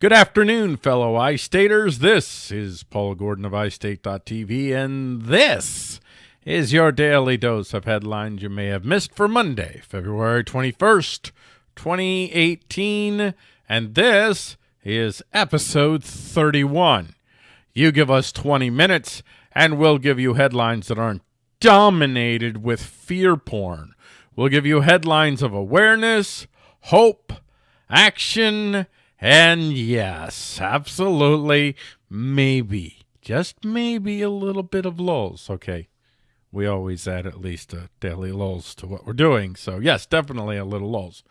Good afternoon, fellow iStaters. This is Paul Gordon of iState.tv, and this is your daily dose of headlines you may have missed for Monday, February 21st, 2018. And this is episode 31. You give us 20 minutes, and we'll give you headlines that aren't dominated with fear porn. We'll give you headlines of awareness, hope, action, and yes, absolutely, maybe, just maybe a little bit of lulls. Okay. We always add at least a daily lulls to what we're doing. So yes, definitely a little lulls.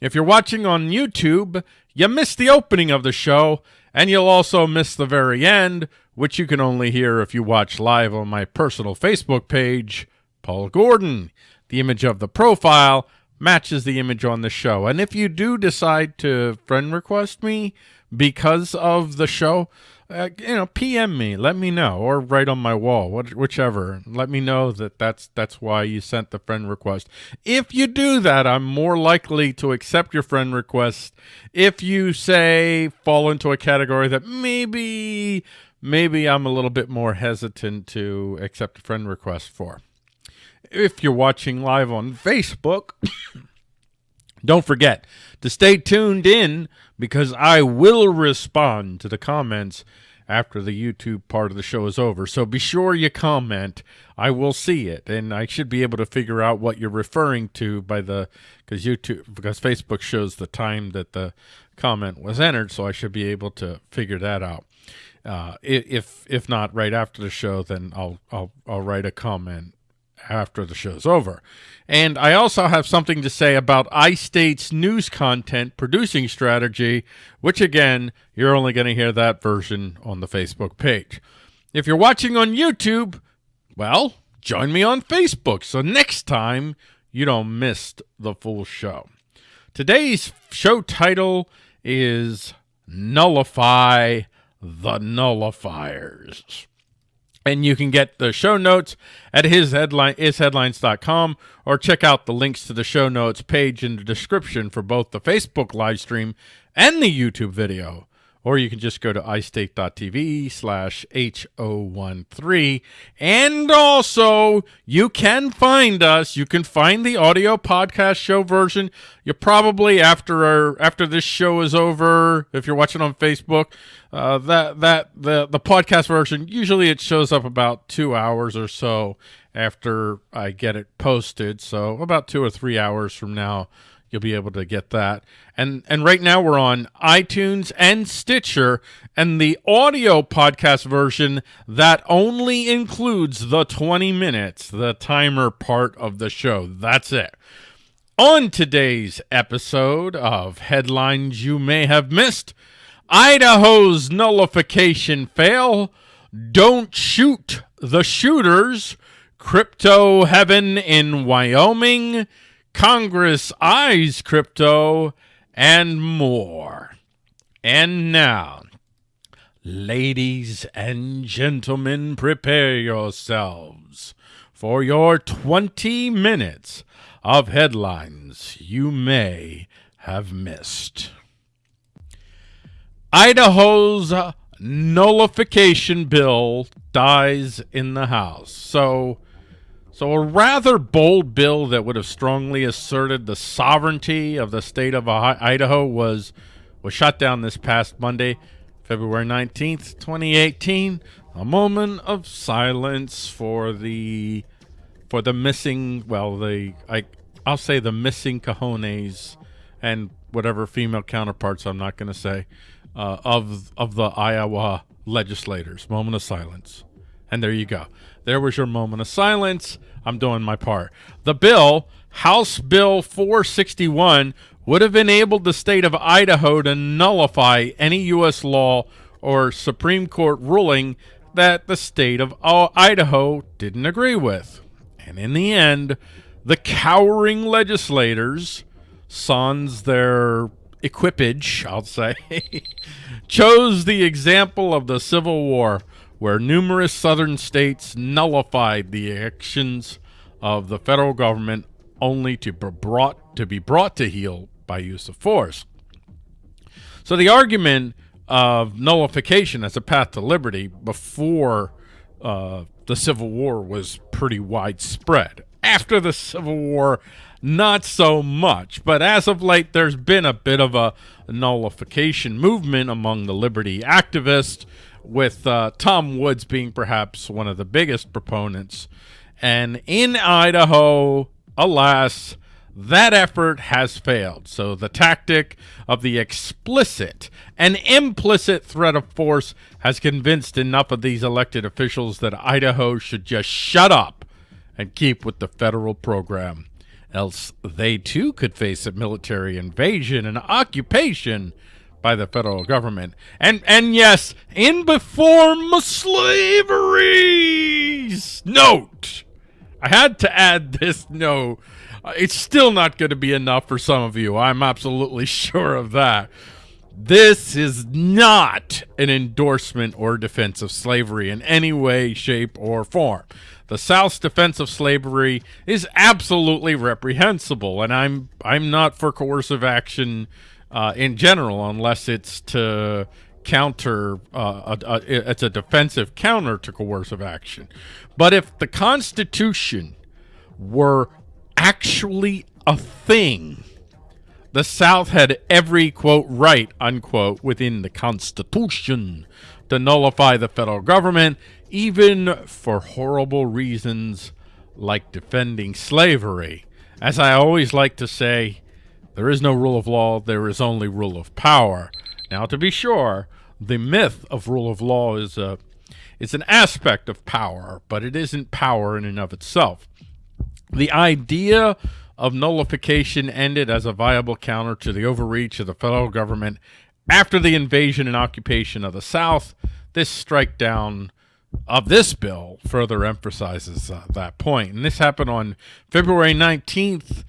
If you're watching on YouTube, you missed the opening of the show, and you'll also miss the very end, which you can only hear if you watch live on my personal Facebook page, Paul Gordon. The image of the profile matches the image on the show. And if you do decide to friend request me because of the show, uh, you know, PM me, let me know, or write on my wall, what, whichever. Let me know that that's that's why you sent the friend request. If you do that, I'm more likely to accept your friend request. If you say fall into a category that maybe maybe I'm a little bit more hesitant to accept a friend request for if you're watching live on Facebook, don't forget to stay tuned in because I will respond to the comments after the YouTube part of the show is over. So be sure you comment. I will see it, and I should be able to figure out what you're referring to by the because YouTube because Facebook shows the time that the comment was entered, so I should be able to figure that out. Uh, if if not right after the show, then I'll I'll I'll write a comment after the show's over. And I also have something to say about iState's news content producing strategy, which again, you're only going to hear that version on the Facebook page. If you're watching on YouTube, well, join me on Facebook so next time you don't miss the full show. Today's show title is Nullify the Nullifiers. And you can get the show notes at his headline isheadlines.com or check out the links to the show notes page in the description for both the Facebook live stream and the YouTube video or you can just go to istate.tv slash H013. And also, you can find us. You can find the audio podcast show version. You probably, after our, after this show is over, if you're watching on Facebook, uh, that, that, the, the podcast version, usually it shows up about two hours or so after I get it posted. So about two or three hours from now, You'll be able to get that. And and right now we're on iTunes and Stitcher and the audio podcast version that only includes the 20 minutes, the timer part of the show. That's it. On today's episode of Headlines You May Have Missed, Idaho's nullification fail, don't shoot the shooters, crypto heaven in Wyoming, Congress eyes crypto, and more. And now, ladies and gentlemen, prepare yourselves for your 20 minutes of headlines you may have missed. Idaho's nullification bill dies in the House. So, so a rather bold bill that would have strongly asserted the sovereignty of the state of Idaho was was shot down this past Monday, February 19th, 2018. A moment of silence for the for the missing, well, the I I'll say the missing cojones and whatever female counterparts I'm not going to say uh, of of the Iowa legislators. Moment of silence. And there you go. There was your moment of silence. I'm doing my part. The bill, House Bill 461, would have enabled the state of Idaho to nullify any U.S. law or Supreme Court ruling that the state of Idaho didn't agree with. And in the end, the cowering legislators, sans their equipage, I'll say, chose the example of the Civil War where numerous southern states nullified the actions of the federal government only to be brought to be brought to heel by use of force. So the argument of nullification as a path to liberty before uh, the Civil War was pretty widespread. After the Civil War, not so much. But as of late, there's been a bit of a nullification movement among the liberty activists, with uh, Tom Woods being perhaps one of the biggest proponents. And in Idaho, alas, that effort has failed. So the tactic of the explicit and implicit threat of force has convinced enough of these elected officials that Idaho should just shut up and keep with the federal program. Else they too could face a military invasion and occupation by the federal government. And and yes, in before slaveries. Note. I had to add this note uh, it's still not going to be enough for some of you. I'm absolutely sure of that. This is not an endorsement or defense of slavery in any way, shape, or form. The South's defense of slavery is absolutely reprehensible, and I'm I'm not for coercive action uh, in general, unless it's to counter uh, a, a, it's a defensive counter to coercive action. But if the Constitution were actually a thing. The South had every, quote, right, unquote, within the Constitution to nullify the federal government, even for horrible reasons like defending slavery. As I always like to say, there is no rule of law, there is only rule of power. Now, to be sure, the myth of rule of law is a it's an aspect of power, but it isn't power in and of itself. The idea of nullification ended as a viable counter to the overreach of the federal government after the invasion and occupation of the South. This strike down of this bill further emphasizes uh, that point. And this happened on February 19th,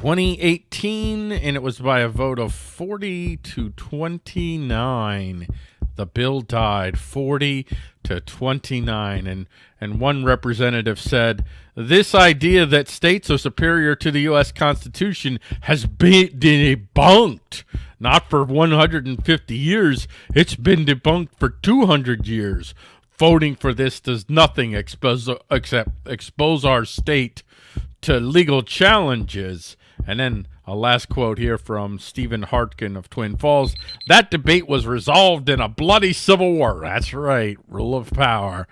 2018, and it was by a vote of 40 to 29 the bill died 40 to 29 and and one representative said this idea that states are superior to the US Constitution has been debunked. Not for 150 years. It's been debunked for 200 years. Voting for this does nothing expose except expose our state to legal challenges and then a last quote here from Stephen Hartgen of Twin Falls. That debate was resolved in a bloody civil war. That's right, rule of power.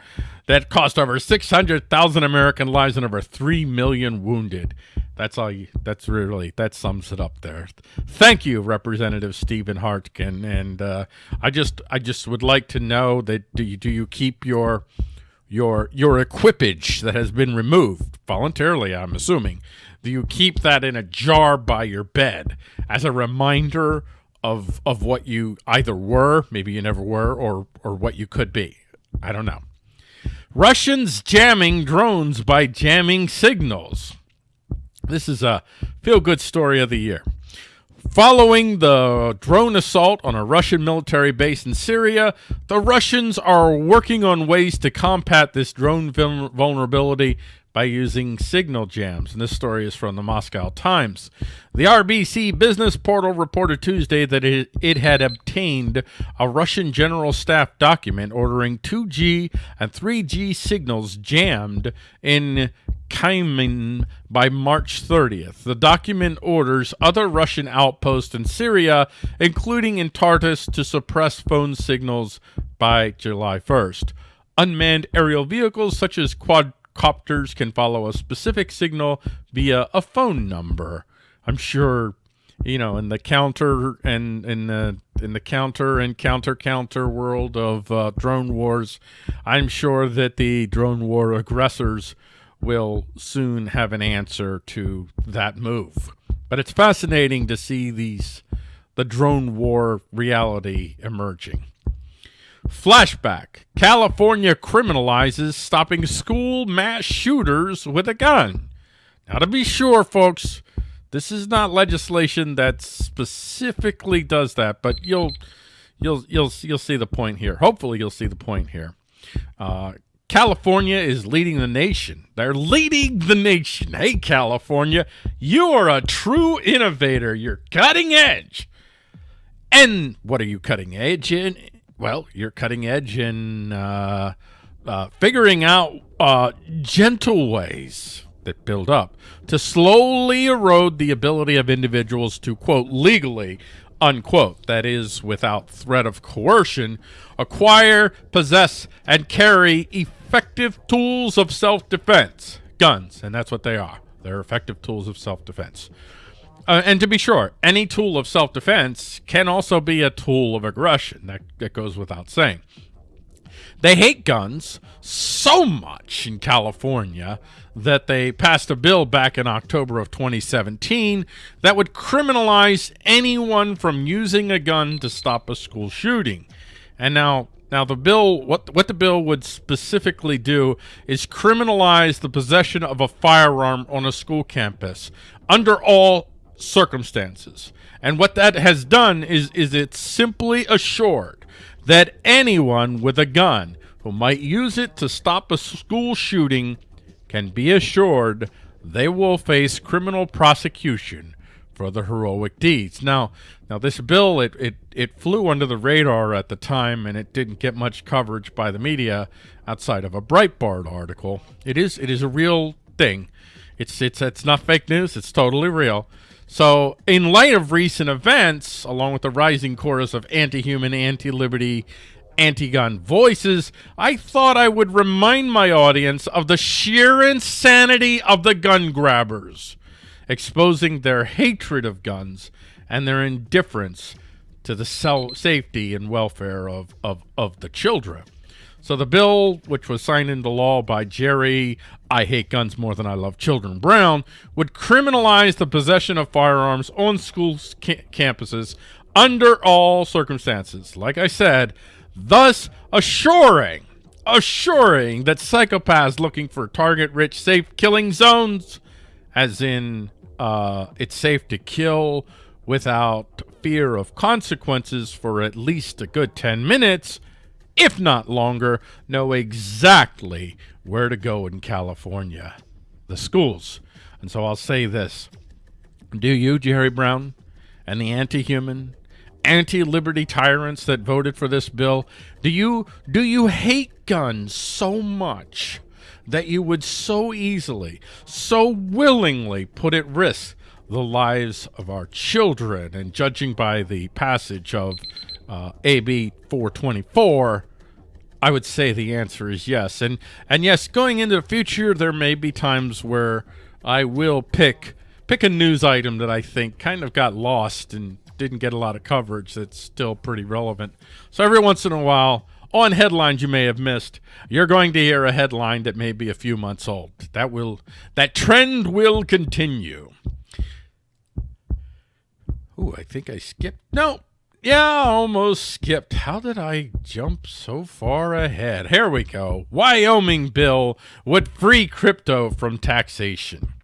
That cost over 600,000 American lives and over 3 million wounded. That's all you, that's really, that sums it up there. Thank you, Representative Stephen Hartgen. And uh, I just, I just would like to know that do you, do you keep your, your, your equipage that has been removed voluntarily, I'm assuming, do you keep that in a jar by your bed as a reminder of of what you either were, maybe you never were, or or what you could be? I don't know. Russians jamming drones by jamming signals. This is a feel-good story of the year. Following the drone assault on a Russian military base in Syria, the Russians are working on ways to combat this drone vulnerability by using signal jams. And this story is from the Moscow Times. The RBC Business Portal reported Tuesday that it, it had obtained a Russian General Staff document ordering 2G and 3G signals jammed in Kaimin by March 30th. The document orders other Russian outposts in Syria, including in Tartus, to suppress phone signals by July 1st. Unmanned aerial vehicles such as quad copters can follow a specific signal via a phone number. I'm sure, you know, in the counter and in the in the counter and counter counter world of uh, drone wars, I'm sure that the drone war aggressors will soon have an answer to that move. But it's fascinating to see these the drone war reality emerging. Flashback. California criminalizes stopping school mass shooters with a gun. Now, to be sure, folks, this is not legislation that specifically does that, but you'll you'll you'll you'll see the point here. Hopefully, you'll see the point here. Uh, California is leading the nation. They're leading the nation. Hey, California, you are a true innovator. You're cutting edge. And what are you cutting edge in? Well, you're cutting edge in uh, uh, figuring out uh, gentle ways that build up to slowly erode the ability of individuals to, quote, legally, unquote, that is, without threat of coercion, acquire, possess, and carry effective tools of self-defense, guns, and that's what they are. They're effective tools of self-defense. Uh, and to be sure, any tool of self-defense can also be a tool of aggression. That, that goes without saying. They hate guns so much in California that they passed a bill back in October of 2017 that would criminalize anyone from using a gun to stop a school shooting. And now now the bill what what the bill would specifically do is criminalize the possession of a firearm on a school campus under all circumstances. And what that has done is is it simply assured that anyone with a gun who might use it to stop a school shooting can be assured they will face criminal prosecution for the heroic deeds. Now, now this bill, it, it, it flew under the radar at the time and it didn't get much coverage by the media outside of a Breitbart article. It is, it is a real thing. It's, it's, it's not fake news. It's totally real. So in light of recent events, along with the rising chorus of anti-human, anti-liberty, anti-gun voices, I thought I would remind my audience of the sheer insanity of the gun grabbers, exposing their hatred of guns and their indifference to the safety and welfare of, of, of the children. So the bill, which was signed into law by Jerry, I hate guns more than I love children, Brown, would criminalize the possession of firearms on school ca campuses under all circumstances. Like I said, thus assuring, assuring that psychopaths looking for target-rich, safe killing zones, as in uh, it's safe to kill without fear of consequences for at least a good 10 minutes, if not longer, know exactly where to go in California, the schools. And so I'll say this. Do you, Jerry Brown, and the anti-human, anti-liberty tyrants that voted for this bill, do you do you hate guns so much that you would so easily, so willingly put at risk the lives of our children? And judging by the passage of uh, AB 424, I would say the answer is yes. And and yes, going into the future, there may be times where I will pick pick a news item that I think kind of got lost and didn't get a lot of coverage that's still pretty relevant. So every once in a while, on headlines you may have missed, you're going to hear a headline that may be a few months old. That will that trend will continue. Ooh, I think I skipped. No, yeah, almost skipped. How did I jump so far ahead? Here we go. Wyoming bill would free crypto from taxation.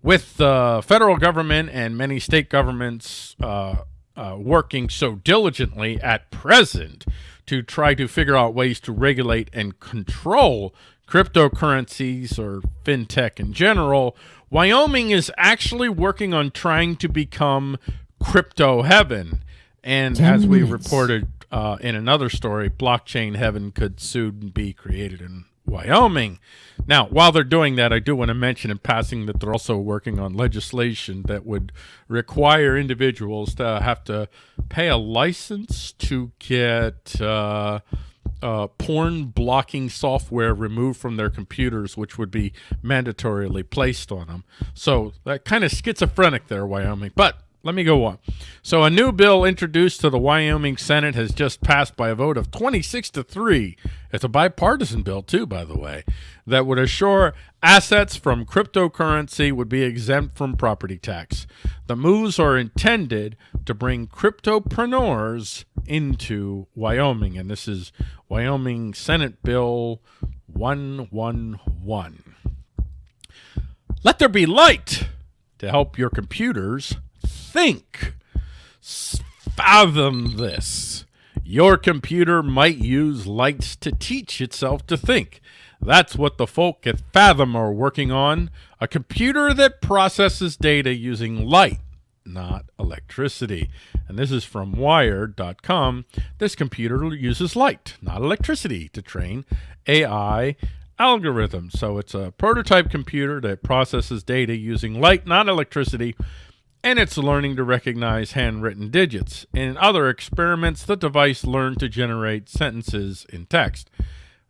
With the federal government and many state governments uh, uh, working so diligently at present to try to figure out ways to regulate and control cryptocurrencies or fintech in general, Wyoming is actually working on trying to become crypto heaven and as we reported uh, in another story, blockchain heaven could soon be created in Wyoming. Now, while they're doing that, I do want to mention in passing that they're also working on legislation that would require individuals to have to pay a license to get uh, uh, porn blocking software removed from their computers, which would be mandatorily placed on them. So that kind of schizophrenic there, Wyoming. But let me go on. So a new bill introduced to the Wyoming Senate has just passed by a vote of 26 to 3. It's a bipartisan bill too, by the way, that would assure assets from cryptocurrency would be exempt from property tax. The moves are intended to bring cryptopreneurs into Wyoming, and this is Wyoming Senate Bill 111. Let there be light to help your computers think. Fathom this. Your computer might use lights to teach itself to think. That's what the folk at Fathom are working on. A computer that processes data using light, not electricity. And this is from Wired.com. This computer uses light, not electricity, to train AI algorithms. So it's a prototype computer that processes data using light, not electricity, and it's learning to recognize handwritten digits. In other experiments, the device learned to generate sentences in text.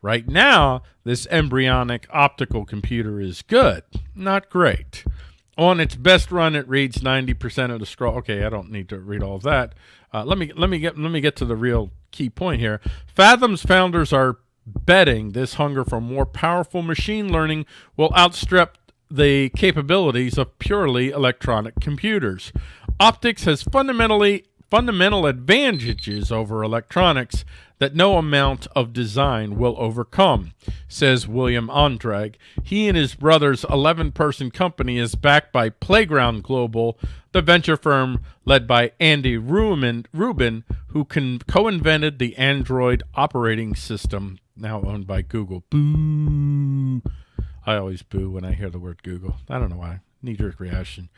Right now, this embryonic optical computer is good, not great. On its best run, it reads 90% of the scroll. Okay, I don't need to read all that. Uh, let me let me get let me get to the real key point here. Fathom's founders are betting this hunger for more powerful machine learning will outstrip the capabilities of purely electronic computers. Optics has fundamentally fundamental advantages over electronics that no amount of design will overcome, says William Andregg. He and his brother's 11-person company is backed by Playground Global, the venture firm led by Andy Rubin, Rubin who co-invented the Android operating system, now owned by Google. Boo! I always boo when I hear the word Google. I don't know why knee-jerk reaction.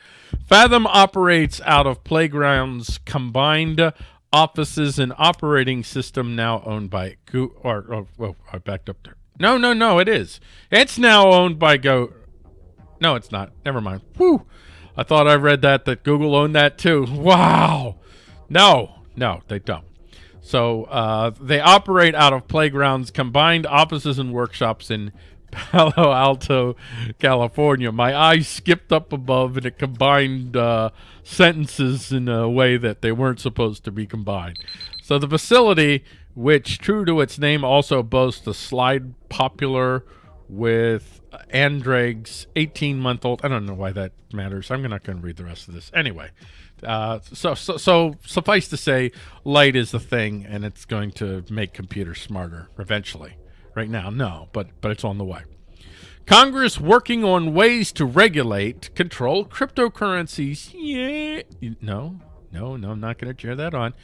Fathom operates out of Playground's combined offices and operating system now owned by Go or, oh, well, I backed up there. No, no, no, it is. It's now owned by Go. No, it's not. Never mind. Whew. I thought I read that, that Google owned that too. Wow. No, no, they don't. So uh, they operate out of Playground's combined offices and workshops in Palo Alto, California. My eyes skipped up above and it combined uh, sentences in a way that they weren't supposed to be combined. So the facility, which true to its name also boasts a slide popular with Andregg's 18-month-old. I don't know why that matters. I'm not going to read the rest of this. Anyway, uh, so, so, so suffice to say, light is the thing, and it's going to make computers smarter eventually. Right now, no, but but it's on the way. Congress working on ways to regulate, control cryptocurrencies. Yeah. No, no, no, I'm not going to cheer that on.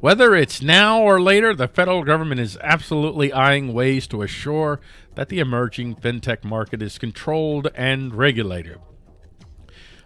Whether it's now or later, the federal government is absolutely eyeing ways to assure that the emerging fintech market is controlled and regulated.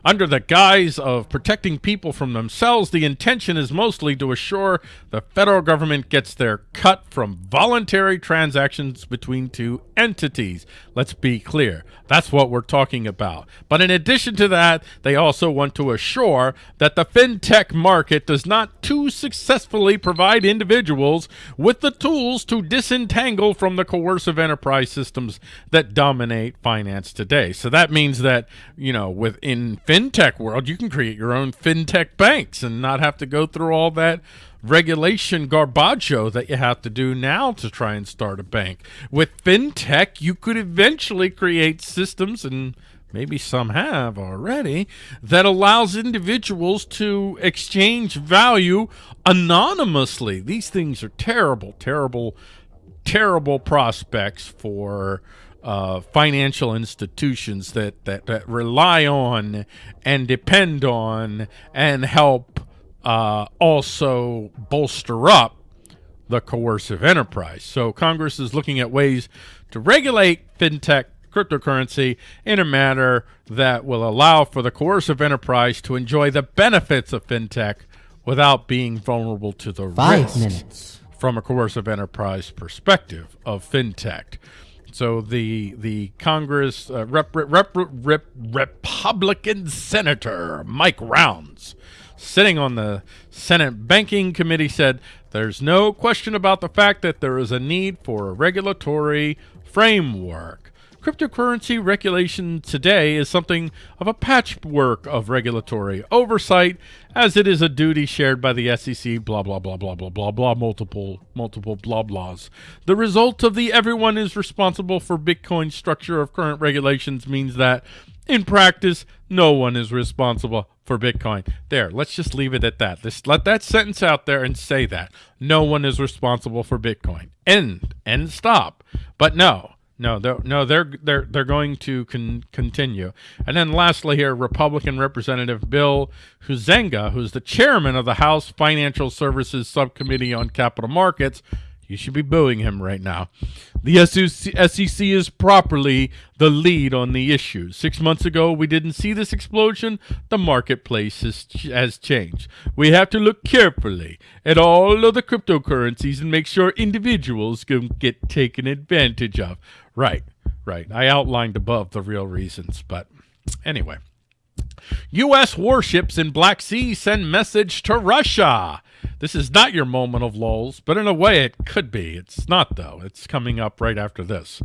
Under the guise of protecting people from themselves, the intention is mostly to assure the federal government gets their cut from voluntary transactions between two entities. Let's be clear. That's what we're talking about. But in addition to that, they also want to assure that the fintech market does not too successfully provide individuals with the tools to disentangle from the coercive enterprise systems that dominate finance today. So that means that, you know, within fintech world, you can create your own fintech banks and not have to go through all that regulation garbaggio that you have to do now to try and start a bank. With fintech, you could eventually create systems and maybe some have already, that allows individuals to exchange value anonymously. These things are terrible, terrible, terrible prospects for uh, financial institutions that, that, that rely on and depend on and help uh, also bolster up the coercive enterprise. So Congress is looking at ways to regulate fintech cryptocurrency in a manner that will allow for the coercive enterprise to enjoy the benefits of fintech without being vulnerable to the Five risks minutes. from a coercive enterprise perspective of fintech. So the the Congress uh, rep, rep, rep, Republican Senator Mike Rounds, sitting on the Senate Banking Committee, said there's no question about the fact that there is a need for a regulatory framework. Cryptocurrency regulation today is something of a patchwork of regulatory oversight, as it is a duty shared by the SEC, blah, blah, blah, blah, blah, blah, blah, multiple, multiple blah, blahs. The result of the everyone is responsible for Bitcoin structure of current regulations means that, in practice, no one is responsible for Bitcoin. There, let's just leave it at that. Let's let that sentence out there and say that. No one is responsible for Bitcoin. End. End stop. But no, no, they're, no, they're they're they're going to con continue. And then lastly, here, Republican Representative Bill Huizenga, who's the chairman of the House Financial Services Subcommittee on Capital Markets, You should be booing him right now. The SEC is properly the lead on the issue. Six months ago, we didn't see this explosion. The marketplace has, has changed. We have to look carefully at all of the cryptocurrencies and make sure individuals can get taken advantage of. Right, right. I outlined above the real reasons, but anyway. U.S. warships in Black Sea send message to Russia. This is not your moment of lulls, but in a way it could be. It's not, though. It's coming up right after this.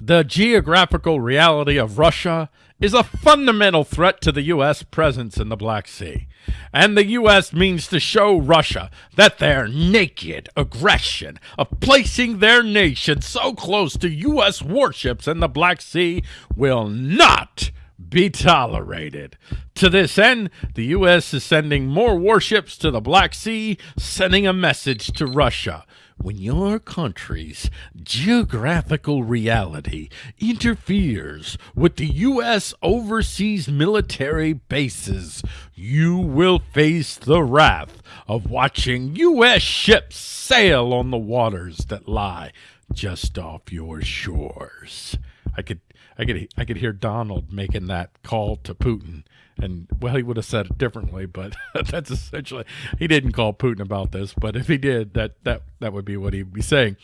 The geographical reality of Russia is a fundamental threat to the U.S. presence in the Black Sea. And the U.S. means to show Russia that their naked aggression of placing their nation so close to U.S. warships in the Black Sea will not be tolerated. To this end, the U.S. is sending more warships to the Black Sea, sending a message to Russia. When your country's geographical reality interferes with the U.S. overseas military bases, you will face the wrath of watching U.S. ships sail on the waters that lie just off your shores. I could I could I could hear Donald making that call to Putin, and well, he would have said it differently, but that's essentially he didn't call Putin about this, but if he did, that that that would be what he'd be saying.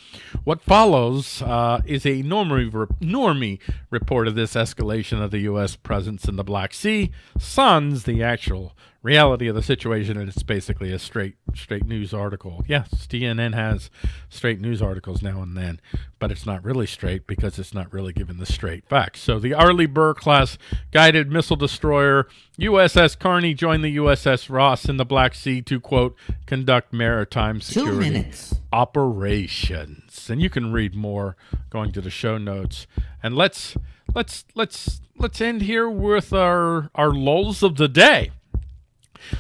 What follows uh, is a normie normie report of this escalation of the U.S. presence in the Black Sea. Sun's the actual reality of the situation, and it's basically a straight straight news article. Yes, CNN has straight news articles now and then, but it's not really straight because it's not really given the straight facts. So the Arleigh Burke class guided missile destroyer USS Carney joined the USS Ross in the Black Sea to quote conduct maritime security operations. And you can read more going to the show notes. And let's let's let's let's end here with our our lulls of the day.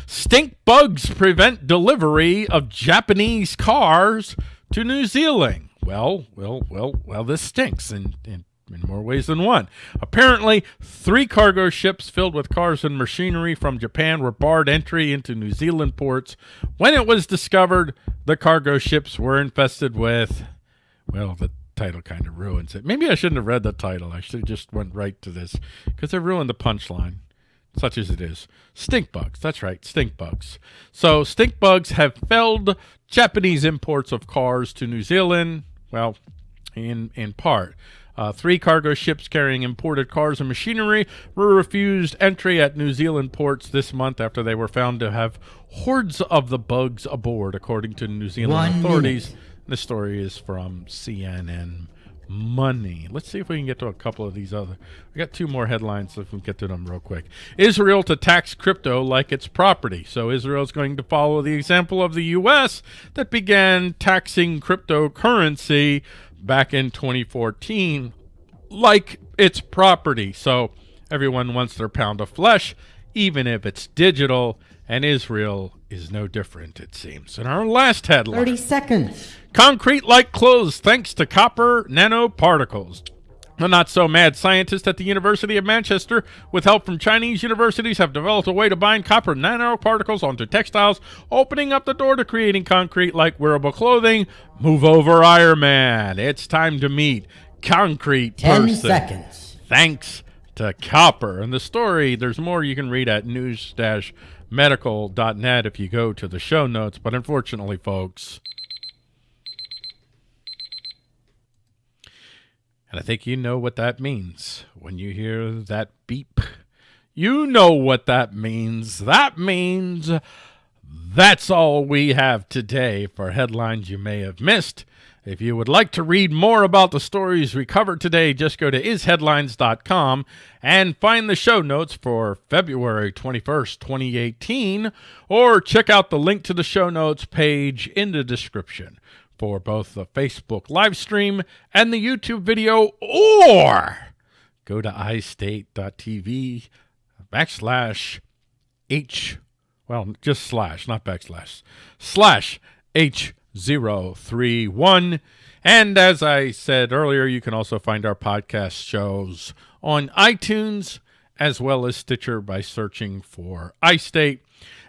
Stink bugs prevent delivery of Japanese cars to New Zealand. Well, well, well, well, this stinks in, in, in more ways than one. Apparently, three cargo ships filled with cars and machinery from Japan were barred entry into New Zealand ports when it was discovered the cargo ships were infested with, well, the title kind of ruins it. Maybe I shouldn't have read the title. I should have just went right to this because it ruined the punchline such as it is. Stink bugs. That's right, stink bugs. So stink bugs have felled Japanese imports of cars to New Zealand. Well, in in part. Uh, three cargo ships carrying imported cars and machinery were refused entry at New Zealand ports this month after they were found to have hordes of the bugs aboard, according to New Zealand One authorities. Minute. The story is from CNN money. Let's see if we can get to a couple of these other. We got two more headlines, so if we can get to them real quick. Israel to tax crypto like it's property. So Israel is going to follow the example of the U.S. that began taxing cryptocurrency back in 2014 like it's property. So everyone wants their pound of flesh, even if it's digital, and Israel is no different, it seems. In our last headline 30 seconds. Concrete like clothes thanks to copper nanoparticles. The not so mad scientists at the University of Manchester, with help from Chinese universities, have developed a way to bind copper nanoparticles onto textiles, opening up the door to creating concrete like wearable clothing. Move over, Iron Man. It's time to meet concrete 10 person. seconds. Thanks to copper. And the story, there's more you can read at news-medical.net if you go to the show notes. But unfortunately, folks, And I think you know what that means when you hear that beep. You know what that means. That means that's all we have today for headlines you may have missed. If you would like to read more about the stories we covered today, just go to isheadlines.com and find the show notes for February 21st, 2018, or check out the link to the show notes page in the description for both the Facebook live stream and the YouTube video, or go to istate.tv backslash H, well, just slash, not backslash, slash H031. And as I said earlier, you can also find our podcast shows on iTunes as well as Stitcher by searching for iState.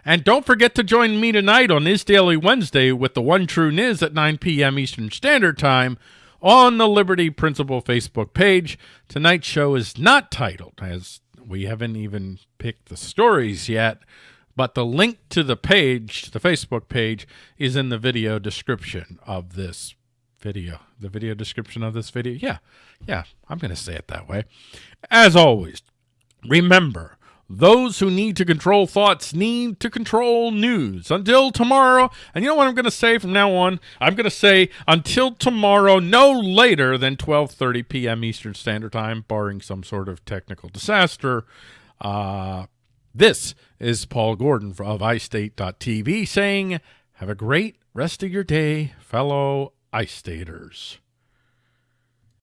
And don't forget to join me tonight on Is Daily Wednesday with the One True Niz at 9 p.m. Eastern Standard Time on the Liberty Principle Facebook page. Tonight's show is not titled, as we haven't even picked the stories yet, but the link to the page, the Facebook page, is in the video description of this video. The video description of this video. Yeah, yeah, I'm going to say it that way. As always, remember, those who need to control thoughts need to control news. Until tomorrow, and you know what I'm going to say from now on? I'm going to say until tomorrow, no later than 12:30 p.m. Eastern Standard Time, barring some sort of technical disaster. Uh, this is Paul Gordon of iState.tv saying, "Have a great rest of your day, fellow iStaters."